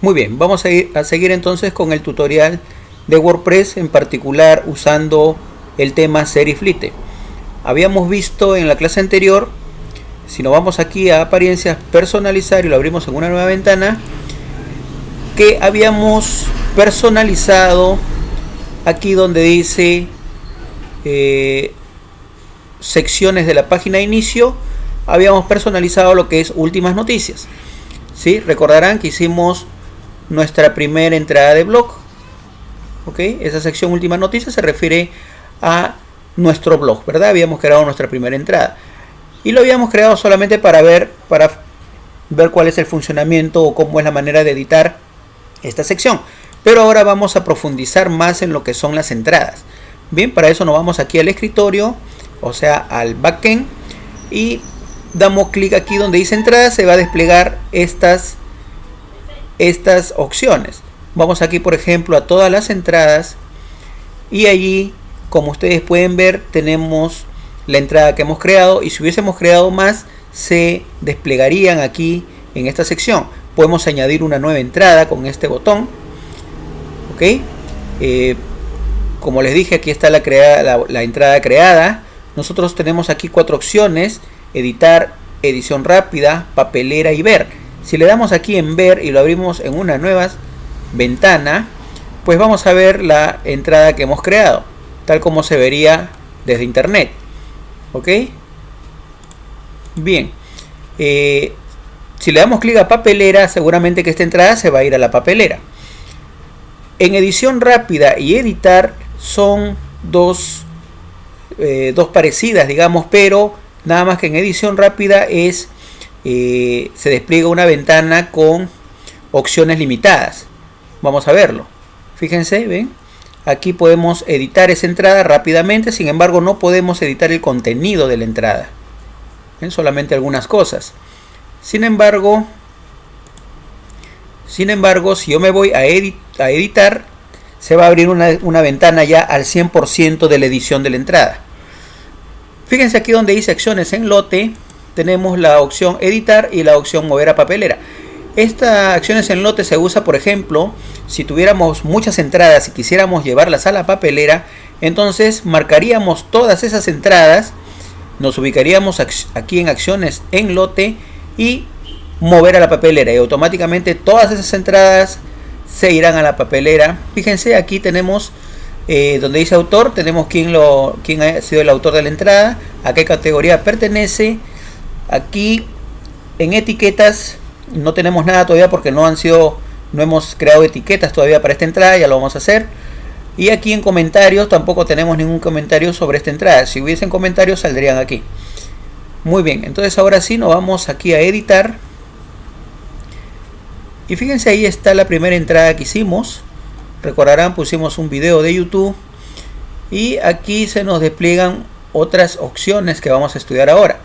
Muy bien, vamos a, ir, a seguir entonces con el tutorial de WordPress, en particular usando el tema Seriflite. Habíamos visto en la clase anterior, si nos vamos aquí a apariencias personalizar y lo abrimos en una nueva ventana, que habíamos personalizado aquí donde dice eh, secciones de la página de inicio, habíamos personalizado lo que es últimas noticias. ¿Sí? Recordarán que hicimos nuestra primera entrada de blog. ¿Ok? Esa sección últimas noticias se refiere a nuestro blog, ¿verdad? Habíamos creado nuestra primera entrada. Y lo habíamos creado solamente para ver, para ver cuál es el funcionamiento o cómo es la manera de editar esta sección. Pero ahora vamos a profundizar más en lo que son las entradas. Bien, para eso nos vamos aquí al escritorio, o sea, al backend. Y damos clic aquí donde dice entrada, se va a desplegar estas, estas opciones. Vamos aquí, por ejemplo, a todas las entradas. Y allí, como ustedes pueden ver, tenemos la entrada que hemos creado. Y si hubiésemos creado más, se desplegarían aquí en esta sección. Podemos añadir una nueva entrada con este botón ok eh, como les dije aquí está la, la, entrada creada nosotros tenemos aquí cuatro opciones editar edición rápida papelera y ver si le damos aquí en ver y lo abrimos en una nueva ventana pues vamos a ver la entrada que hemos creado tal como se vería desde internet ok bien eh, si le damos clic a papelera seguramente que esta entrada se va a ir a la papelera. En edición rápida y editar son dos, eh, dos parecidas, digamos, pero nada más que en edición rápida es eh, se despliega una ventana con opciones limitadas. Vamos a verlo. Fíjense, ven. Aquí podemos editar esa entrada rápidamente, sin embargo no podemos editar el contenido de la entrada. ¿Ven? Solamente algunas cosas. Sin embargo, sin embargo, si yo me voy a, a editar, se va a abrir una, ventana ya al 100% de la edición de la entrada. Fíjense aquí donde dice acciones en lote, tenemos la opción editar y la opción mover a papelera. Esta acciones en lote se usa, por ejemplo, si tuviéramos muchas entradas y quisiéramos llevarlas a la papelera, entonces marcaríamos todas esas entradas, nos ubicaríamos aquí en acciones en lote y mover a la papelera y automáticamente todas esas entradas se irán a la papelera. Fíjense, aquí tenemos eh, donde dice autor, tenemos quién, lo, quién ha sido el autor de la entrada, a qué categoría pertenece. Aquí en etiquetas no tenemos nada todavía porque no han sido, no hemos creado etiquetas todavía para esta entrada, ya lo vamos a hacer. Y aquí en comentarios tampoco tenemos ningún comentario sobre esta entrada. Si hubiesen comentarios saldrían aquí. Muy bien, entonces ahora sí nos vamos aquí a editar y fíjense ahí está la primera entrada que hicimos. Recordarán, pusimos un video de YouTube. Y aquí se nos despliegan otras opciones que vamos a estudiar ahora.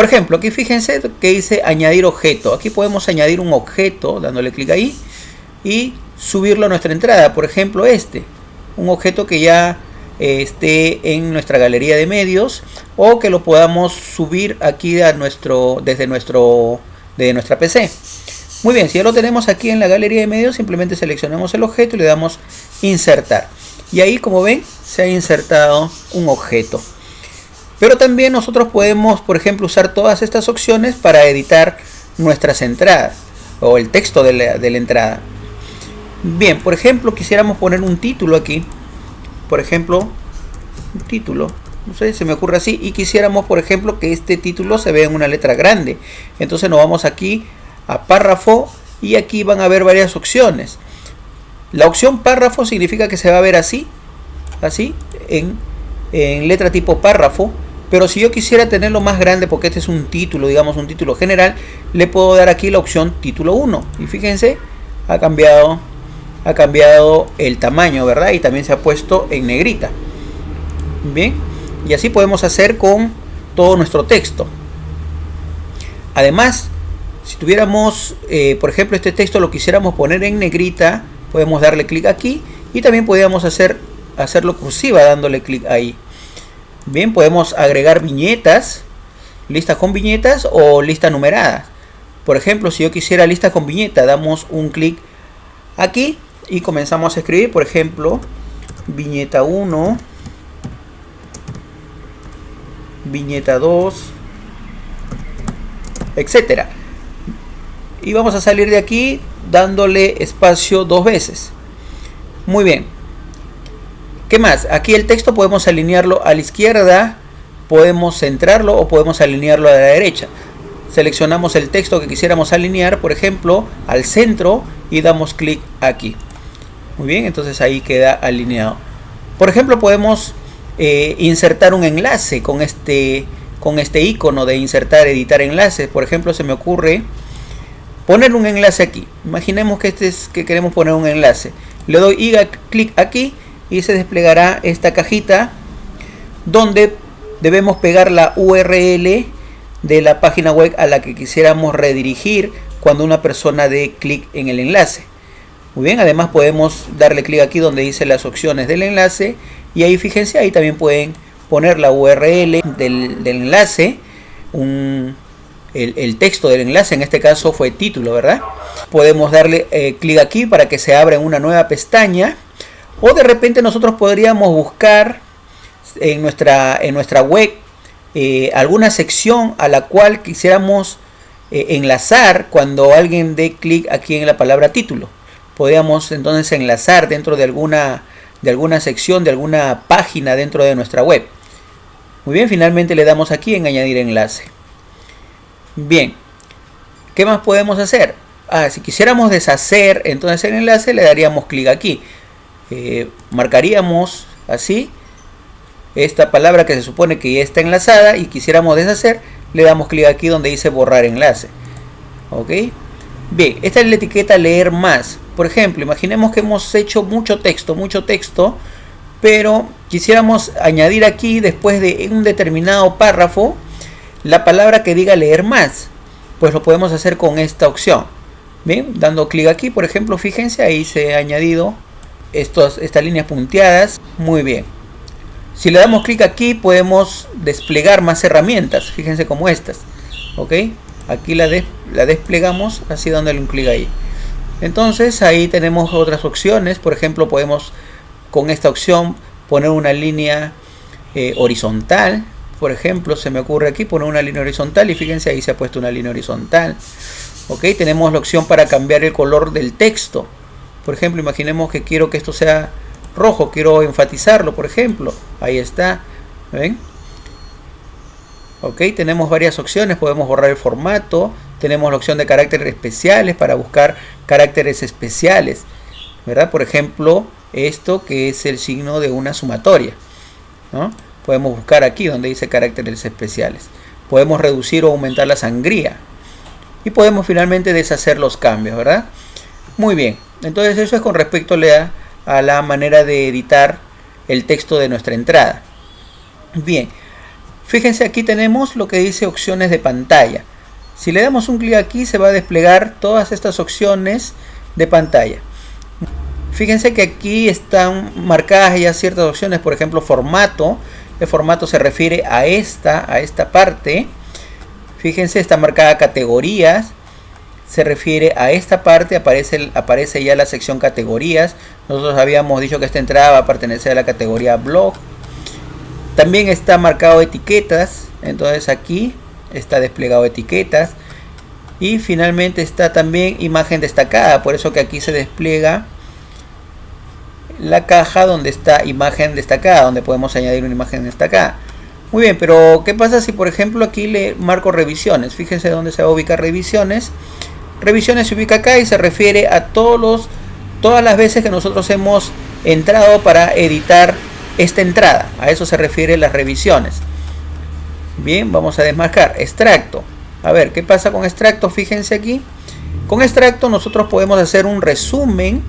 Por ejemplo, aquí fíjense que dice añadir objeto. Aquí podemos añadir un objeto dándole clic ahí y subirlo a nuestra entrada. Por ejemplo, este. Un objeto que ya eh, esté en nuestra galería de medios o que lo podamos subir aquí a nuestro, desde nuestro, de nuestra PC. Muy bien, si ya lo tenemos aquí en la galería de medios, simplemente seleccionamos el objeto y le damos insertar. Y ahí, como ven, se ha insertado un objeto. Pero también nosotros podemos, por ejemplo, usar todas estas opciones para editar nuestras entradas o el texto de la, entrada. Bien, por ejemplo, quisiéramos poner un título aquí. Por ejemplo, un título. No sé, se me ocurre así. Y quisiéramos, por ejemplo, que este título se vea en una letra grande. Entonces nos vamos aquí a párrafo y aquí van a ver varias opciones. La opción párrafo significa que se va a ver así, así, en, en letra tipo párrafo. Pero si yo quisiera tenerlo más grande, porque este es un título, digamos un título general, le puedo dar aquí la opción título 1. Y fíjense, ha cambiado, ha cambiado el tamaño, ¿verdad? Y también se ha puesto en negrita. Bien, y así podemos hacer con todo nuestro texto. Además, si tuviéramos, eh, por ejemplo, este texto lo quisiéramos poner en negrita, podemos darle clic aquí y también podríamos hacer, hacerlo cursiva dándole clic ahí. Bien, podemos agregar viñetas, listas con viñetas o listas numeradas. Por ejemplo, si yo quisiera lista con viñeta, damos un clic aquí y comenzamos a escribir, por ejemplo, viñeta 1, viñeta 2, etcétera. Y vamos a salir de aquí dándole espacio dos veces. Muy bien. ¿Qué más? Aquí el texto podemos alinearlo a la izquierda, podemos centrarlo o podemos alinearlo a la derecha. Seleccionamos el texto que quisiéramos alinear, por ejemplo, al centro y damos clic aquí. Muy bien, entonces ahí queda alineado. Por ejemplo, podemos eh, insertar un enlace con este, con este icono de insertar, editar enlaces. Por ejemplo, se me ocurre poner un enlace aquí. Imaginemos que este es que queremos poner un enlace. Le doy clic aquí y se desplegará esta cajita donde debemos pegar la URL de la página web a la que quisiéramos redirigir cuando una persona dé clic en el enlace. Muy bien, además podemos darle clic aquí donde dice las opciones del enlace y ahí fíjense, ahí también pueden poner la URL del, enlace, el, texto del enlace, en este caso fue título, ¿verdad? Podemos darle eh, clic aquí para que se abra una nueva pestaña o de repente nosotros podríamos buscar en nuestra, en nuestra web eh, alguna sección a la cual quisiéramos eh, enlazar cuando alguien dé clic aquí en la palabra título. Podríamos entonces enlazar dentro de alguna, de alguna sección, de alguna página dentro de nuestra web. Muy bien, finalmente le damos aquí en añadir enlace. Bien, ¿qué más podemos hacer? Ah, si quisiéramos deshacer entonces el enlace le daríamos clic aquí. Marcaríamos así esta palabra que se supone que ya está enlazada y quisiéramos deshacer, le damos clic aquí donde dice borrar enlace. ¿Ok? Bien, esta es la etiqueta leer más. Por ejemplo, imaginemos que hemos hecho mucho texto, mucho texto, pero quisiéramos añadir aquí después de un determinado párrafo la palabra que diga leer más. Pues lo podemos hacer con esta opción. Bien, dando clic aquí, por ejemplo, fíjense, ahí se ha añadido estas líneas punteadas. Muy bien. Si le damos clic aquí podemos desplegar más herramientas, fíjense como estas, ¿ok? Aquí la, la desplegamos así dándole un clic ahí. Entonces ahí tenemos otras opciones, por ejemplo podemos con esta opción poner una línea eh, horizontal, por ejemplo se me ocurre aquí poner una línea horizontal y fíjense ahí se ha puesto una línea horizontal. Ok, tenemos la opción para cambiar el color del texto. Por ejemplo, imaginemos que quiero que esto sea rojo, quiero enfatizarlo, por ejemplo. Ahí está. ¿Ven? Ok, tenemos varias opciones. Podemos borrar el formato. Tenemos la opción de caracteres especiales para buscar caracteres especiales. ¿Verdad? Por ejemplo, esto que es el signo de una sumatoria. ¿no? Podemos buscar aquí donde dice caracteres especiales. Podemos reducir o aumentar la sangría. Y podemos finalmente deshacer los cambios, ¿verdad? Muy bien. Entonces eso es con respecto a la manera de editar el texto de nuestra entrada. Bien, fíjense aquí tenemos lo que dice opciones de pantalla. Si le damos un clic aquí se va a desplegar todas estas opciones de pantalla. Fíjense que aquí están marcadas ya ciertas opciones, por ejemplo formato. El formato se refiere a esta, a esta parte. Fíjense, está marcada categorías se refiere a esta parte, aparece, aparece ya la sección categorías. Nosotros habíamos dicho que esta entrada va a pertenecer a la categoría blog. También está marcado etiquetas, entonces aquí está desplegado etiquetas. Y finalmente está también imagen destacada, por eso que aquí se despliega la caja donde está imagen destacada, donde podemos añadir una imagen destacada. Muy bien, pero ¿qué pasa si por ejemplo aquí le marco revisiones? Fíjense dónde se va a ubicar revisiones. Revisiones se ubica acá y se refiere a todos los, todas las veces que nosotros hemos entrado para editar esta entrada. A eso se refiere las revisiones. Bien, vamos a desmarcar. Extracto. A ver, ¿qué pasa con extracto? Fíjense aquí. Con extracto nosotros podemos hacer un resumen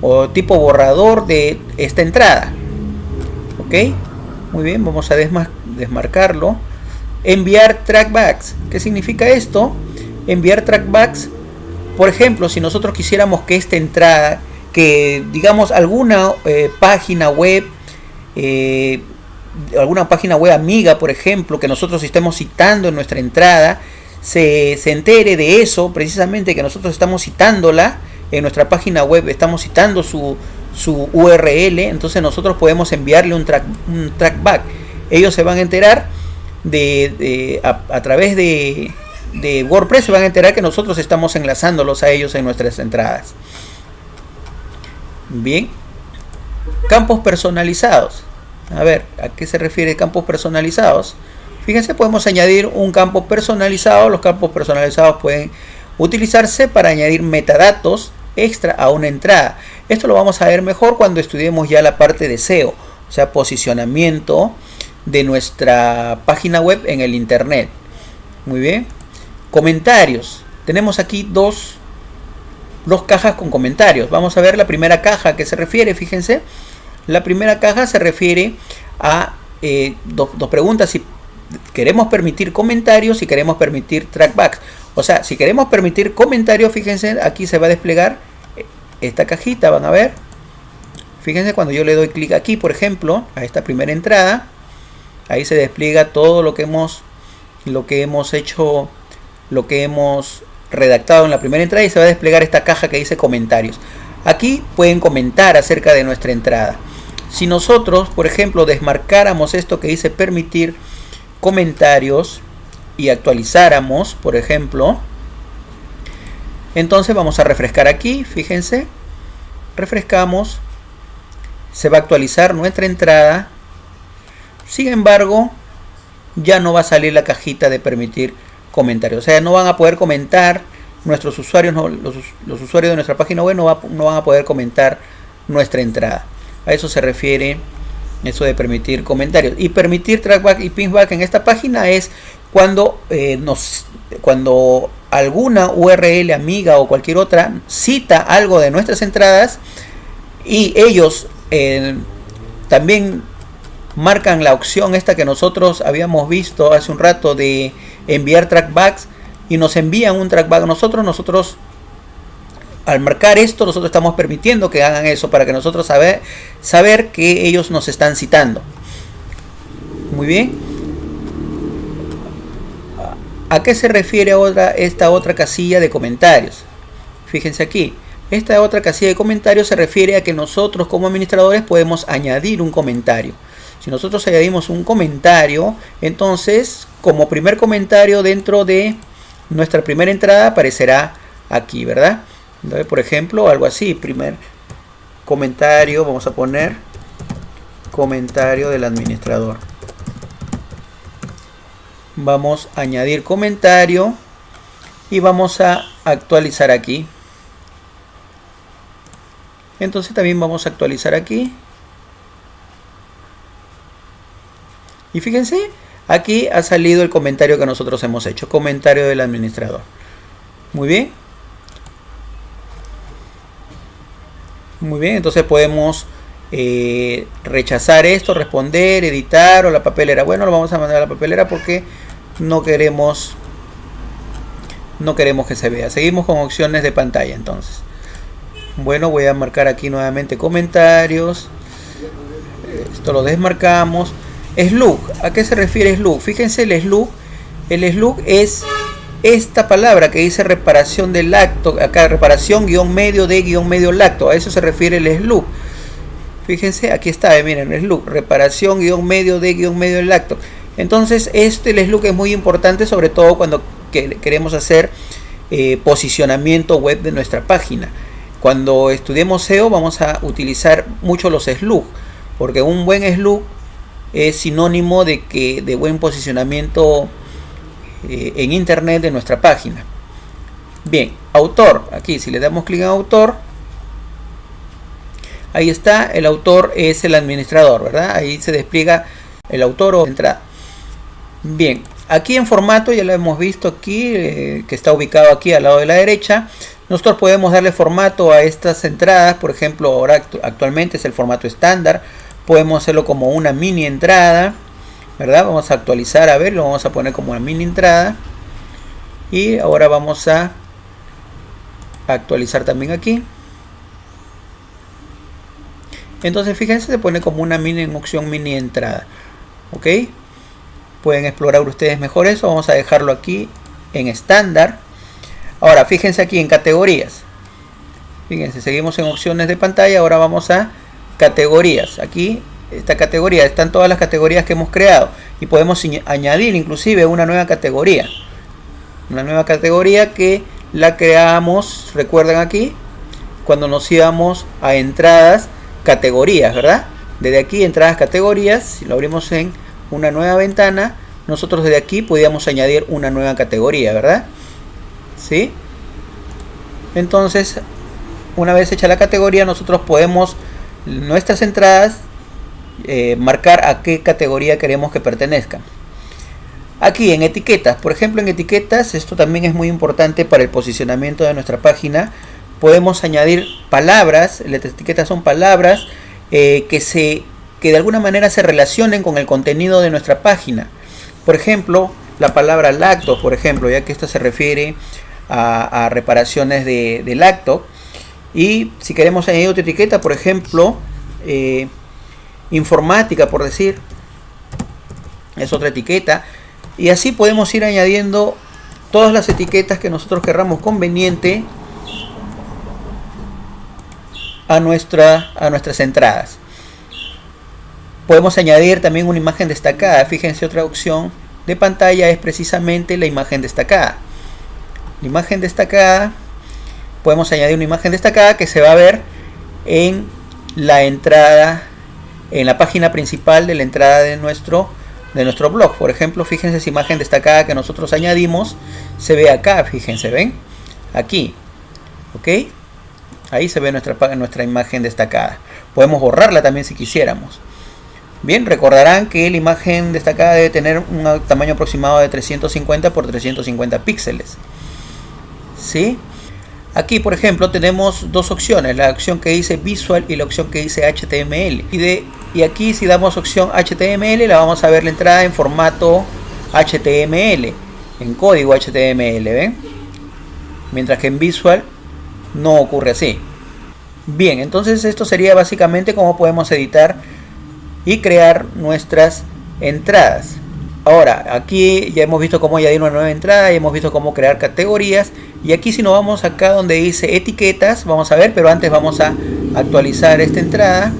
o tipo borrador de esta entrada. ¿Ok? Muy bien, vamos a desmarcarlo. Enviar trackbacks. ¿Qué significa esto? Enviar trackbacks por ejemplo, si nosotros quisiéramos que esta entrada, que digamos alguna eh, página web, eh, alguna página web amiga, por ejemplo, que nosotros estemos citando en nuestra entrada, se, se entere de eso, precisamente que nosotros estamos citándola en nuestra página web, estamos citando su, su URL, entonces nosotros podemos enviarle un, track, un trackback. Ellos se van a enterar de, a, través de, de, WordPress, se van a enterar que nosotros estamos enlazándolos a ellos en nuestras entradas. Bien. Campos personalizados. A ver, ¿a qué se refiere campos personalizados? Fíjense, podemos añadir un campo personalizado. Los campos personalizados pueden utilizarse para añadir metadatos extra a una entrada. Esto lo vamos a ver mejor cuando estudiemos ya la parte de SEO, o sea, posicionamiento de nuestra página web en el internet. Muy bien. Comentarios. Tenemos aquí dos, dos cajas con comentarios. Vamos a ver la primera caja que se refiere, fíjense. La primera caja se refiere a eh, dos, dos preguntas. Si queremos permitir comentarios y queremos permitir trackbacks. O sea, si queremos permitir comentarios, fíjense, aquí se va a desplegar esta cajita, van a ver. Fíjense cuando yo le doy clic aquí, por ejemplo, a esta primera entrada, ahí se despliega todo lo que hemos lo que hemos hecho, lo que hemos redactado en la primera entrada y se va a desplegar esta caja que dice comentarios. Aquí pueden comentar acerca de nuestra entrada. Si nosotros, por ejemplo, desmarcáramos esto que dice permitir comentarios y actualizáramos, por ejemplo, entonces vamos a refrescar aquí, fíjense. Refrescamos. Se va a actualizar nuestra entrada. Sin embargo, ya no va a salir la cajita de permitir comentarios. O sea, no van a poder comentar nuestros usuarios, los, usuarios de nuestra página web no, van a poder comentar nuestra entrada. A eso se refiere eso de permitir comentarios. Y permitir trackback y pinback en esta página es cuando eh, nos cuando alguna URL amiga o cualquier otra cita algo de nuestras entradas y ellos eh, también marcan la opción esta que nosotros habíamos visto hace un rato de enviar trackbacks y nos envían un trackback nosotros nosotros al marcar esto nosotros estamos permitiendo que hagan eso para que nosotros saber saber que ellos nos están citando muy bien ¿A qué se refiere ahora esta otra casilla de comentarios? Fíjense aquí. Esta otra casilla de comentarios se refiere a que nosotros como administradores podemos añadir un comentario. Si nosotros añadimos un comentario, entonces como primer comentario dentro de nuestra primera entrada aparecerá aquí, ¿verdad? Entonces, por ejemplo, algo así, primer comentario, vamos a poner comentario del administrador. Vamos a añadir comentario y vamos a actualizar aquí. Entonces también vamos a actualizar aquí y fíjense aquí ha salido el comentario que nosotros hemos hecho comentario del administrador muy bien muy bien entonces podemos eh, rechazar esto responder editar o la papelera bueno lo vamos a mandar a la papelera porque no queremos no queremos que se vea. Seguimos con opciones de pantalla entonces. Bueno, voy a marcar aquí nuevamente comentarios. Esto lo desmarcamos. Slug, ¿a qué se refiere slug? Fíjense el slug. El slug es esta palabra que dice reparación del lacto. Acá reparación guion medio de guion medio lacto. A eso se refiere el slug. Fíjense, aquí está, eh, miren, slug. Reparación guion medio de guion medio lacto. Entonces este look es muy importante sobre todo cuando queremos hacer eh, posicionamiento web de nuestra página. Cuando estudiemos SEO vamos a utilizar mucho los slug porque un buen slug es sinónimo de que de buen posicionamiento eh, en internet de nuestra página. Bien, autor, aquí si le damos clic en autor, ahí está, el autor es el administrador, ¿verdad? Ahí se despliega el autor o entrada. Bien, aquí en formato ya lo hemos visto aquí, eh, que está ubicado aquí al lado de la derecha. Nosotros podemos darle formato a estas entradas, por ejemplo, ahora actualmente es el formato estándar. Podemos hacerlo como una mini entrada, ¿verdad? Vamos a actualizar, a ver, lo vamos a poner como una mini entrada. Y ahora vamos a actualizar también aquí. Entonces fíjense, se pone como una mini opción mini entrada. ¿Ok? pueden explorar ustedes mejor eso vamos a dejarlo aquí en estándar. Ahora, fíjense aquí en categorías. Fíjense, seguimos en opciones de pantalla. Ahora vamos a categorías. Aquí, esta categoría, están todas las categorías que hemos creado. Y podemos añadir inclusive una nueva categoría. Una nueva categoría que la creamos, recuerdan aquí, cuando nos íbamos a entradas, categorías, ¿verdad? Desde aquí, entradas, categorías, si lo abrimos en una nueva ventana, nosotros desde aquí podíamos añadir una nueva categoría, ¿verdad? ¿Sí? Entonces, una vez hecha la categoría, nosotros podemos nuestras entradas eh, marcar a qué categoría queremos que pertenezcan. Aquí en etiquetas, por ejemplo en etiquetas, esto también es muy importante para el posicionamiento de nuestra página. Podemos añadir palabras, las etiquetas son palabras eh, que, se, que de alguna manera se relacionen con el contenido de nuestra página. Por ejemplo, la palabra lacto, por ejemplo, ya que esto se refiere a, reparaciones de, lacto. Y si queremos añadir otra etiqueta, por ejemplo, eh, informática, por decir, es otra etiqueta. Y así podemos ir añadiendo todas las etiquetas que nosotros querramos conveniente a, nuestra, a nuestras entradas. Podemos añadir también una imagen destacada. Fíjense, otra opción de pantalla es precisamente la imagen destacada. La imagen destacada, podemos añadir una imagen destacada que se va a ver en la entrada, en la página principal de la entrada de nuestro, de nuestro blog. Por ejemplo, fíjense esa imagen destacada que nosotros añadimos, se ve acá, fíjense, ¿ven? Aquí, ¿ok? Ahí se ve nuestra, nuestra imagen destacada. Podemos borrarla también si quisiéramos. Bien, recordarán que la imagen destacada debe tener un tamaño aproximado de 350 por 350 píxeles. ¿Sí? Aquí, por ejemplo, tenemos dos opciones, la opción que dice Visual y la opción que dice HTML. Y, de, y aquí si damos opción HTML, la vamos a ver la entrada en formato HTML, en código HTML, ¿ven? Mientras que en Visual no ocurre así. Bien, entonces esto sería básicamente cómo podemos editar y crear nuestras entradas. Ahora, aquí ya hemos visto cómo añadir una nueva entrada, ya hemos visto cómo crear categorías. Y aquí si nos vamos acá donde dice etiquetas, vamos a ver, pero antes vamos a actualizar esta entrada.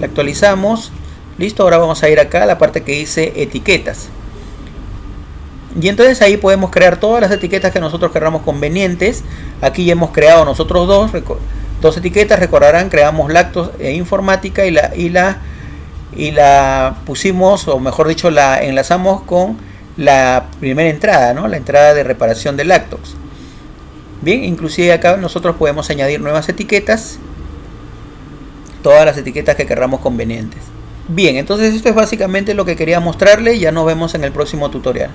La actualizamos. Listo, ahora vamos a ir acá a la parte que dice etiquetas. Y entonces ahí podemos crear todas las etiquetas que nosotros queramos convenientes. Aquí ya hemos creado nosotros dos, dos etiquetas, recordarán, creamos lactos e informática y la, y la y la pusimos, o mejor dicho, la enlazamos con la primera entrada, ¿no? la entrada de reparación de lactos. Bien, inclusive acá nosotros podemos añadir nuevas etiquetas, todas las etiquetas que queramos convenientes. Bien, entonces esto es básicamente lo que quería mostrarle, ya nos vemos en el próximo tutorial.